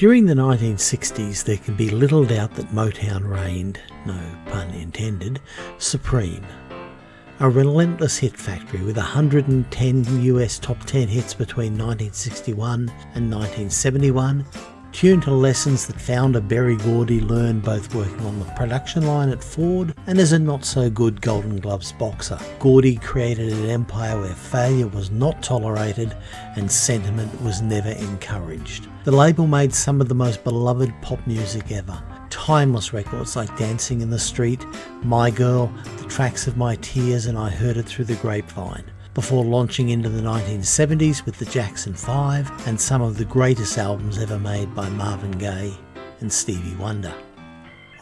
During the 1960s, there can be little doubt that Motown reigned, no pun intended, supreme. A relentless hit factory with 110 US top 10 hits between 1961 and 1971 tuned to lessons that founder Berry Gordy learned both working on the production line at Ford and as a not so good Golden Gloves boxer. Gordy created an empire where failure was not tolerated and sentiment was never encouraged. The label made some of the most beloved pop music ever. Timeless records like Dancing in the Street, My Girl, The Tracks of My Tears and I Heard It Through the Grapevine before launching into the 1970s with the Jackson 5 and some of the greatest albums ever made by Marvin Gaye and Stevie Wonder.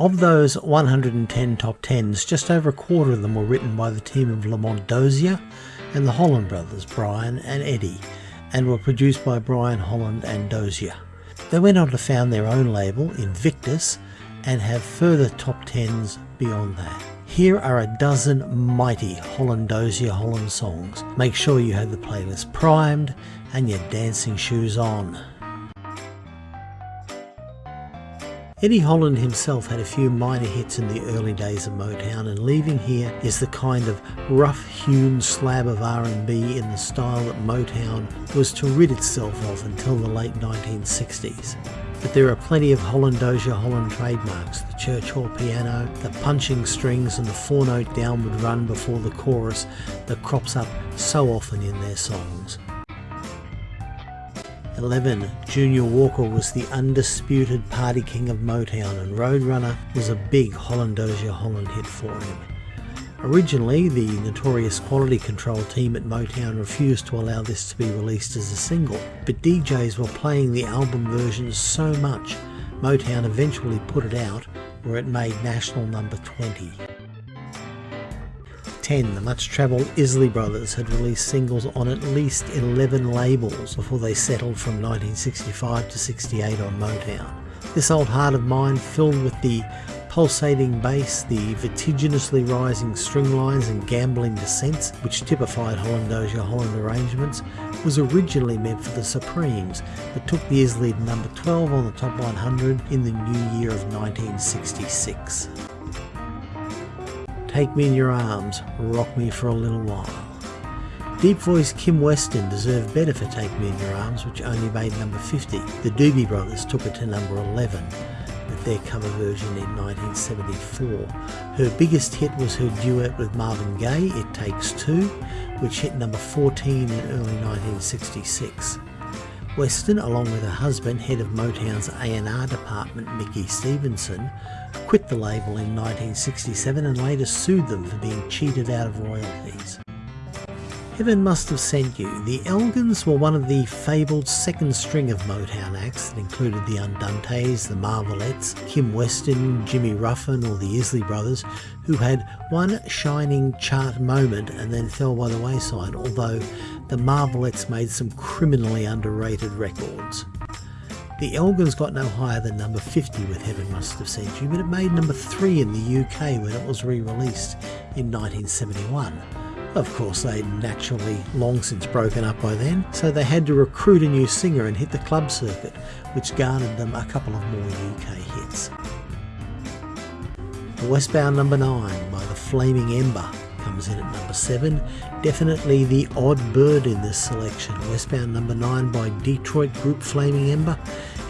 Of those 110 top 10s, just over a quarter of them were written by the team of Lamont Dozier and the Holland brothers, Brian and Eddie, and were produced by Brian Holland and Dozier. They went on to found their own label, Invictus, and have further top 10s beyond that. Here are a dozen mighty Holland Dozier Holland songs. Make sure you have the playlist primed and your dancing shoes on. Eddie Holland himself had a few minor hits in the early days of Motown and leaving here is the kind of rough-hewn slab of R&B in the style that Motown was to rid itself of until the late 1960s. But there are plenty of Holland Dozier Holland trademarks, the church hall piano, the punching strings and the four-note downward run before the chorus that crops up so often in their songs. 11. Junior Walker was the undisputed party king of Motown and Roadrunner was a big Holland Dozier Holland hit for him. Originally, the notorious quality control team at Motown refused to allow this to be released as a single, but DJs were playing the album versions so much, Motown eventually put it out where it made national number 20. 10, the much travelled Isley Brothers had released singles on at least 11 labels before they settled from 1965 to 68 on Motown. This old heart of mine, filled with the pulsating bass, the vertiginously rising string lines and gambling descents, which typified Holland Dozier Holland arrangements, was originally meant for the Supremes, but took the Isley number 12 on the top 100 in the new year of 1966. Take Me in Your Arms, Rock Me for a Little While. Deep voice Kim Weston deserved better for Take Me in Your Arms, which only made number 50. The Doobie Brothers took it to number 11 their cover version in 1974. Her biggest hit was her duet with Marvin Gaye, It Takes Two, which hit number 14 in early 1966. Weston, along with her husband, head of Motown's A&R department, Mickey Stevenson, quit the label in 1967 and later sued them for being cheated out of royalties. Heaven must have sent you. The Elgins were one of the fabled second string of Motown acts that included the Andantes, the Marvelettes, Kim Weston, Jimmy Ruffin or the Isley Brothers, who had one shining chart moment and then fell by the wayside, although the Marvelettes made some criminally underrated records. The Elgins got no higher than number 50 with Heaven Must Have Sent You, but it made number 3 in the UK when it was re-released in 1971. Of course, they'd naturally long since broken up by then, so they had to recruit a new singer and hit the club circuit, which garnered them a couple of more UK hits. The Westbound Number 9 by the Flaming Ember comes in at number 7. Definitely the odd bird in this selection. Westbound Number 9 by Detroit group Flaming Ember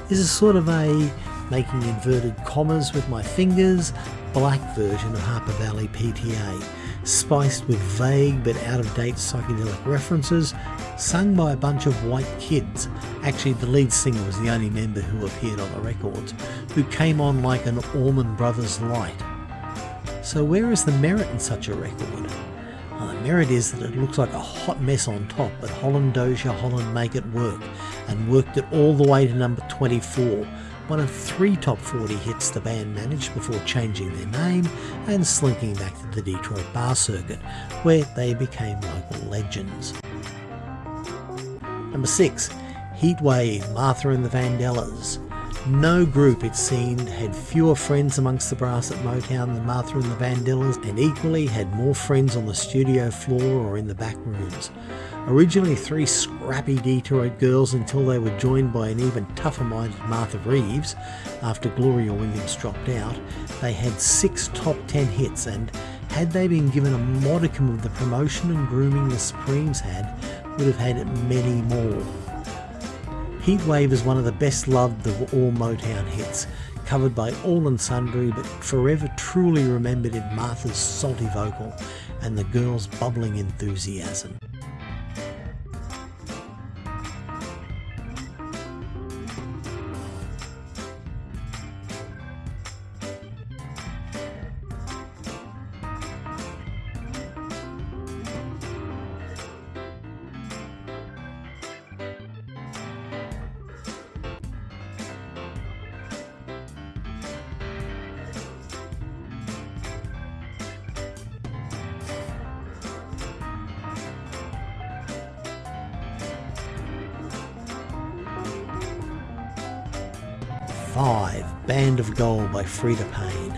is a sort of a making inverted commas with my fingers black version of Harper Valley PTA spiced with vague but out-of-date psychedelic references, sung by a bunch of white kids. Actually, the lead singer was the only member who appeared on the records, who came on like an Allman Brothers light. So where is the merit in such a record? Well, the merit is that it looks like a hot mess on top, but Holland Dozier Holland make it work, and worked it all the way to number 24, one of three top 40 hits the band managed before changing their name and slinking back to the Detroit bar circuit, where they became local legends. Number 6. Heatwave, Martha and the Vandellas. No group, it seemed, had fewer friends amongst the brass at Motown than Martha and the Vandellas, and equally had more friends on the studio floor or in the back rooms. Originally three scrappy Detroit girls until they were joined by an even tougher minded Martha Reeves after Gloria Williams dropped out, they had six top ten hits and had they been given a modicum of the promotion and grooming the Supremes had, would have had many more. Heatwave is one of the best loved of all Motown hits, covered by all and sundry, but forever truly remembered in Martha's salty vocal and the girls' bubbling enthusiasm. Band of Gold by Freda Payne.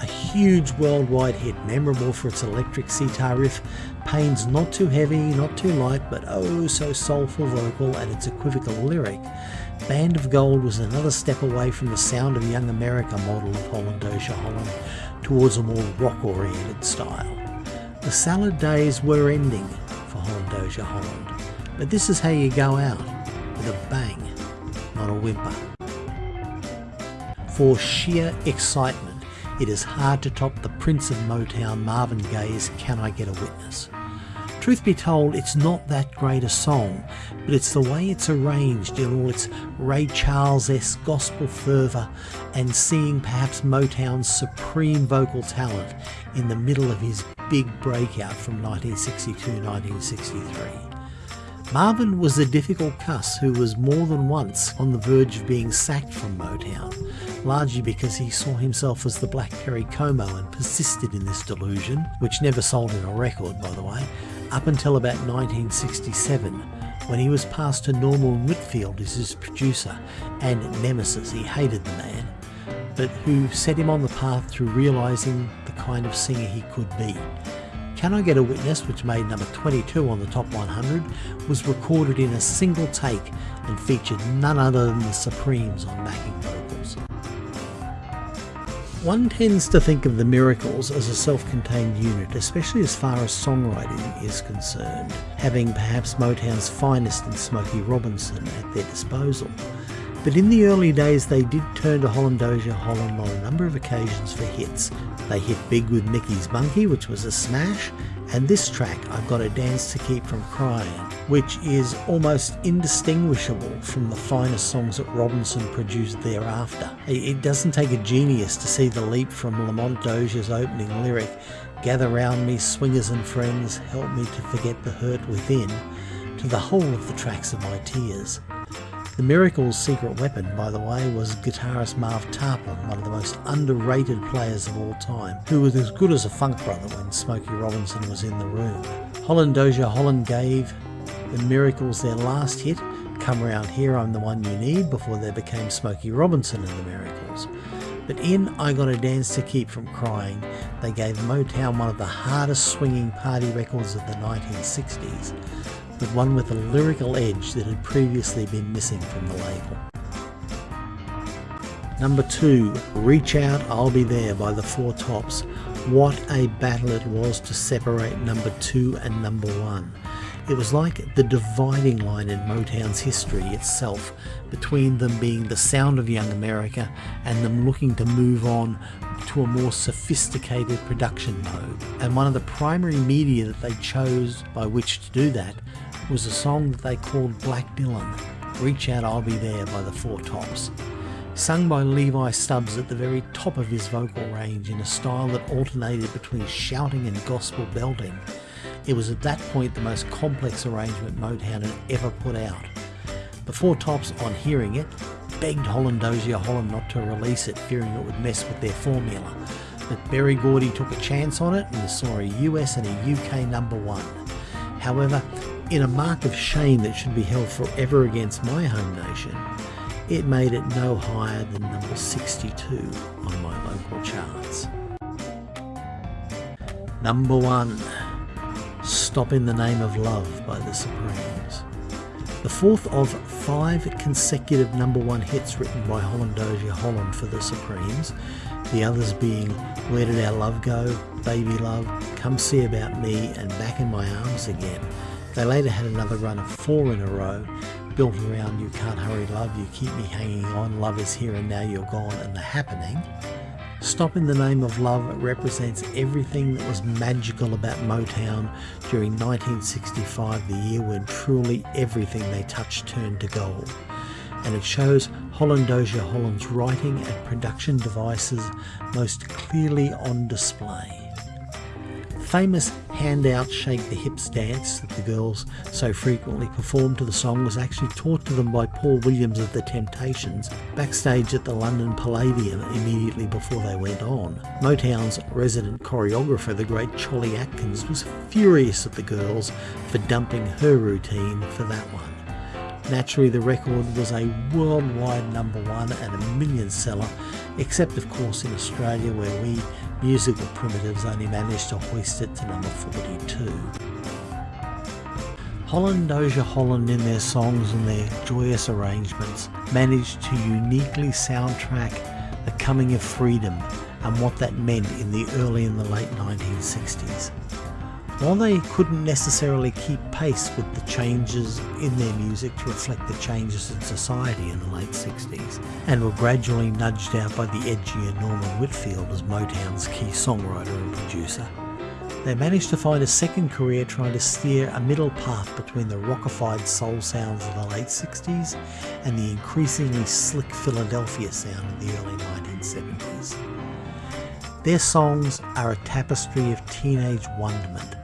A huge worldwide hit, memorable for its electric sitar riff, Payne's not too heavy, not too light, but oh so soulful vocal and its equivocal lyric. Band of Gold was another step away from the sound of Young America model of Dozier Holland towards a more rock-oriented style. The salad days were ending for Holland Dozier Holland, but this is how you go out, with a bang, not a whimper. For sheer excitement, it is hard to top the Prince of Motown Marvin Gaye's Can I Get a Witness. Truth be told, it's not that great a song, but it's the way it's arranged in all its Ray Charles-esque gospel fervour and seeing perhaps Motown's supreme vocal talent in the middle of his big breakout from 1962-1963. Marvin was a difficult cuss who was more than once on the verge of being sacked from Motown, largely because he saw himself as the Black Perry Como and persisted in this delusion, which never sold him a record by the way, up until about 1967 when he was passed to Norman Whitfield as his producer and nemesis, he hated the man, but who set him on the path to realising the kind of singer he could be. Can I Get a Witness, which made number 22 on the top 100, was recorded in a single take and featured none other than the Supremes on backing vocals. One tends to think of the Miracles as a self-contained unit, especially as far as songwriting is concerned, having perhaps Motown's finest in Smokey Robinson at their disposal. But in the early days they did turn to Holland Dozier Holland on a number of occasions for hits. They hit big with Mickey's Monkey, which was a smash, and this track, I've Got a Dance to Keep from Crying, which is almost indistinguishable from the finest songs that Robinson produced thereafter. It doesn't take a genius to see the leap from Lamont Dozier's opening lyric, Gather round me, swingers and friends, help me to forget the hurt within, to the whole of the tracks of my tears. The Miracles' secret weapon, by the way, was guitarist Marv Tarplin, one of the most underrated players of all time, who was as good as a funk brother when Smokey Robinson was in the room. Holland Dozier Holland gave the Miracles their last hit, Come Round Here, I'm the One You Need, before they became Smokey Robinson and the Miracles. But in I Got a Dance to Keep From Crying, they gave Motown one of the hardest swinging party records of the 1960s but one with a lyrical edge that had previously been missing from the label. Number 2, Reach Out, I'll Be There by the Four Tops. What a battle it was to separate number 2 and number 1. It was like the dividing line in Motown's history itself, between them being the sound of young America and them looking to move on to a more sophisticated production mode. And one of the primary media that they chose by which to do that was a song that they called Black Dylan, Reach Out I'll Be There by the Four Tops. Sung by Levi Stubbs at the very top of his vocal range in a style that alternated between shouting and gospel belting, it was at that point the most complex arrangement Motown had ever put out. The Four Tops, on hearing it, begged Holland Dozier Holland not to release it, fearing it would mess with their formula. But Berry Gordy took a chance on it and saw a US and a UK number one. However, in a mark of shame that should be held forever against my home nation, it made it no higher than number 62 on my local charts. Number 1 Stop in the Name of Love by the Supremes. The fourth of five consecutive number one hits written by Holland Dozier Holland for the Supremes, the others being Where Did Our Love Go, Baby Love, Come See About Me, and Back in My Arms Again. They later had another run of four in a row, built around You Can't Hurry Love, You Keep Me Hanging On, Love Is Here and Now You're Gone, and The Happening. Stop in the Name of Love represents everything that was magical about Motown during 1965, the year when truly everything they touched turned to gold. And it shows Holland Dozier Holland's writing and production devices most clearly on display famous handout shake the hips dance that the girls so frequently performed to the song was actually taught to them by Paul Williams of The Temptations backstage at the London Palladium immediately before they went on. Motown's resident choreographer, the great Cholly Atkins, was furious at the girls for dumping her routine for that one. Naturally, the record was a worldwide number one and a million seller, except of course in Australia where we musical primitives only managed to hoist it to number 42. Holland Dozier Holland in their songs and their joyous arrangements managed to uniquely soundtrack the coming of freedom and what that meant in the early and the late 1960s. While they couldn't necessarily keep pace with the changes in their music to reflect the changes in society in the late 60s, and were gradually nudged out by the edgier Norman Whitfield as Motown's key songwriter and producer, they managed to find a second career trying to steer a middle path between the rockified soul sounds of the late 60s and the increasingly slick Philadelphia sound of the early 1970s. Their songs are a tapestry of teenage wonderment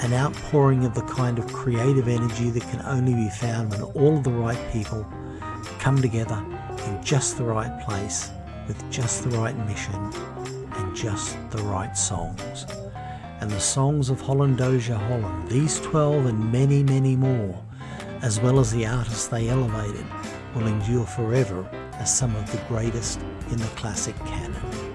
an outpouring of the kind of creative energy that can only be found when all the right people come together in just the right place with just the right mission and just the right songs. And the songs of Holland Dozier Holland, these 12 and many, many more, as well as the artists they elevated, will endure forever as some of the greatest in the classic canon.